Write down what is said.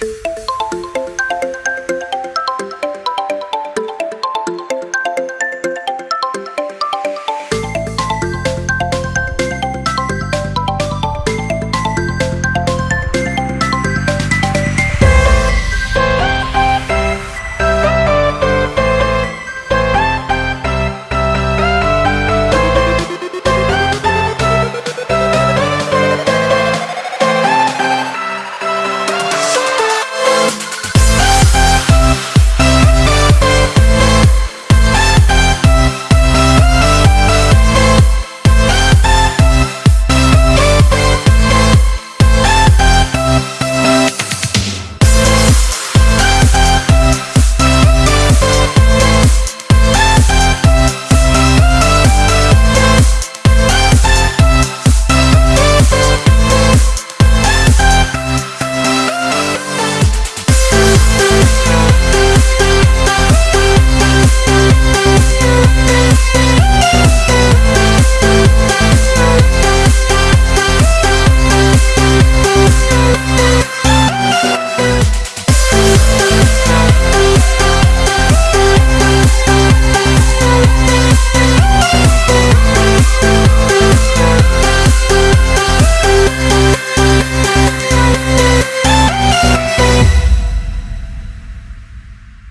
you